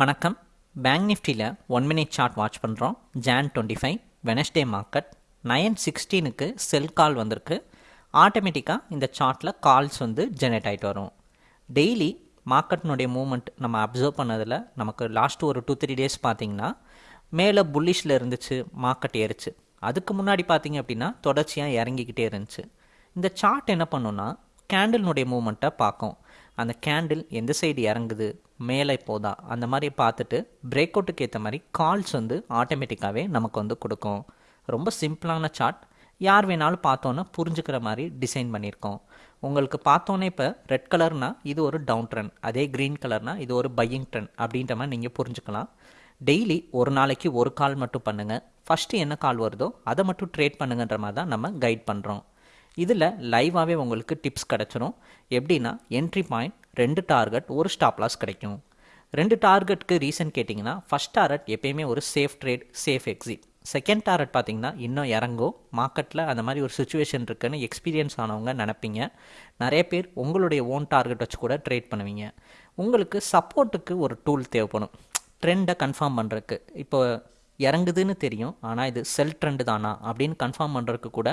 வணக்கம். பேங்க் நிஃப்டியில் one minute chart watch பண்ணுறோம் June twenty five Wednesday market nine சிக்ஸ்டீனுக்கு sell call வந்திருக்கு. ஆட்டோமேட்டிக்காக இந்த சார்ட்டில் கால்ஸ் வந்து ஜெனரேட் ஆகிட்டு வரும். டெய்லி மார்க்கெட்டினுடைய மூமெண்ட் நம்ம அப்சர்வ் பண்ணதில் நமக்கு லாஸ்ட் ஒரு டூ த்ரீ டேஸ் பார்த்திங்கன்னா மேலே புல்லிஷில் இருந்துச்சு மார்க்கெட் ஏறிச்சு. அதுக்கு முன்னாடி பார்த்தீங்க அப்படின்னா தொடர்ச்சியாக இறங்கிக்கிட்டே இருந்துச்சு. இந்த சார்ட் என்ன பண்ணுன்னா கேண்டில்னுடைய மூமெண்ட்டை பார்க்கும். அந்த கேண்டில் எந்த சைடு இறங்குது? மேலே போதா? அந்த மாதிரி பார்த்துட்டு பிரேக் அவுட்டுக்கு ஏற்ற மாதிரி கால்ஸ் வந்து ஆட்டோமேட்டிக்காகவே நமக்கு வந்து கொடுக்கும். ரொம்ப சிம்பிளான சார்ட் யார் வேணாலும் பார்த்தோன்னே புரிஞ்சுக்கிற மாதிரி டிசைன் பண்ணியிருக்கோம். உங்களுக்கு பார்த்தோன்னே இப்போ ரெட் கலர்னால் இது ஒரு டவுன் ட்ரெண்ட் அதே க்ரீன் கலர்னால் இது ஒரு பையிங் ட்ரெண்ட் அப்படின்ற மாதிரி நீங்கள் புரிஞ்சுக்கலாம். டெய்லி ஒரு நாளைக்கு ஒரு கால் மட்டும் பண்ணுங்கள் ஃபஸ்ட்டு என்ன கால் வருதோ அதை மட்டும் ட்ரேட் பண்ணுங்கன்ற மாதிரி தான் நம்ம கைட் பண்ணுறோம் இதில் லைவாகவே உங்களுக்கு டிப்ஸ் கிடச்சிரும். எப்படின்னா என்ட்ரி பாயிண்ட் ரெண்டு டார்கெட் ஒரு ஸ்டாப் லாஸ் கிடைக்கும். ரெண்டு டார்கெட்டுக்கு ரீசன் கேட்டிங்கன்னா ஃபஸ்ட் டார்கெட் எப்பயுமே ஒரு safe trade safe exit second target பார்த்தீங்கன்னா இன்னும் இறங்கும். மார்க்கெட்டில் அந்த மாதிரி ஒரு சுச்சுவேஷன் இருக்குன்னு எக்ஸ்பீரியன்ஸ் ஆனவங்க நினப்பீங்க. நிறைய பேர் உங்களுடைய ஓன் டார்கெட் வச்சு கூட ட்ரேட் பண்ணுவீங்க. உங்களுக்கு சப்போர்ட்டுக்கு ஒரு டூல் தேவைப்படும். ட்ரெண்டை கன்ஃபார்ம் பண்ணுறதுக்கு இப்போ இறங்குதுன்னு தெரியும். ஆனால் இது செல் ட்ரெண்டு தானா? அப்படின்னு கன்ஃபார்ம் பண்ணுறதுக்கு கூட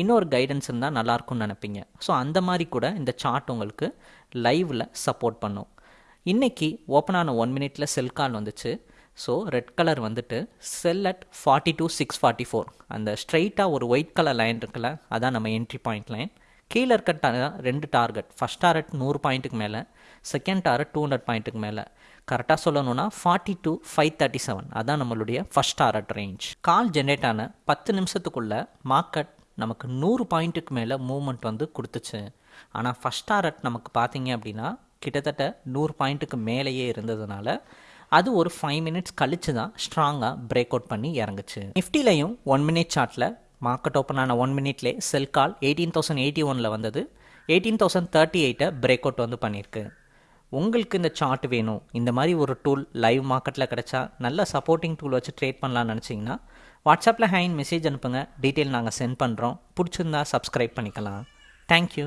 இன்னொரு கைடன்ஸ் இருந்தால் நல்லாயிருக்கும்னு நினைப்பீங்க. ஸோ அந்த மாதிரி கூட இந்த சார்ட் உங்களுக்கு லைவில் சப்போர்ட் பண்ணும். இன்றைக்கி ஓப்பன் ஆன ஒன் மினிட்ல செல் கால் வந்துச்சு. ஸோ ரெட் கலர் வந்துட்டு sell at forty two six forty four அந்த ஸ்ட்ரைட்டாக ஒரு ஒயிட் கலர் லைன் இருக்குல்ல அதான் நம்ம என்ட்ரி பாயிண்ட் லைன் கீழே இருக்க ரெண்டு டார்கெட் ஃபஸ்ட் டார்கெட் நூறு பாயிண்ட்டுக்கு மேலே செகண்ட் டார்கெட் டூ ஹண்ட்ரட் பாயிண்ட்டுக்கு மேலே. கரெக்டாக சொல்லணும்னா forty two five thirty seven அதான் நம்மளுடைய first target range call generate ஆன பத்து நிமிஷத்துக்குள்ளே மார்க்கெட் நமக்கு நூறு பாயிண்ட்டுக்கு மேலே மூவ்மெண்ட் வந்து கொடுத்துச்சு. ஆனால் ஃபஸ்ட் டார்கெட் நமக்கு பார்த்தீங்க அப்படின்னா கிட்டத்தட்ட நூறு பாயிண்ட்டுக்கு மேலேயே இருந்ததுனால அது ஒரு ஃபைவ் மினிட்ஸ் கழித்து தான் ஸ்ட்ராங்காக பிரேக் அவுட் பண்ணி இறங்குச்சு. நிஃப்டிலையும் ஒன் மினிட் சார்ட்டில் மார்க்கெட் ஓப்பன் ஆன one மினிட்லே sell call eighteen thousand eighty ஒனில் வந்தது. எயிட்டீன் தௌசண்ட் தேர்ட்டி எயிட்டை பிரேக் அவுட் வந்து பண்ணியிருக்கு உங்களுக்கு இந்த சார்ட் வேணும். இந்த மாதிரி ஒரு டூல் லைவ் மார்க்கெட்டில் கிடச்சா நல்ல சப்போர்ட்டிங் டூல் வச்சு ட்ரேட் பண்ணலாம்னு நினச்சிங்கன்னா வாட்ஸ்அப்பில் ஹேண்ட் மெசேஜ் அனுப்புங்க. டீட்டெயில் நாங்கள் சென்ட் பண்ணுறோம் பிடிச்சிருந்தா சப்ஸ்கிரைப் பண்ணிக்கலாம். தேங்க்யூ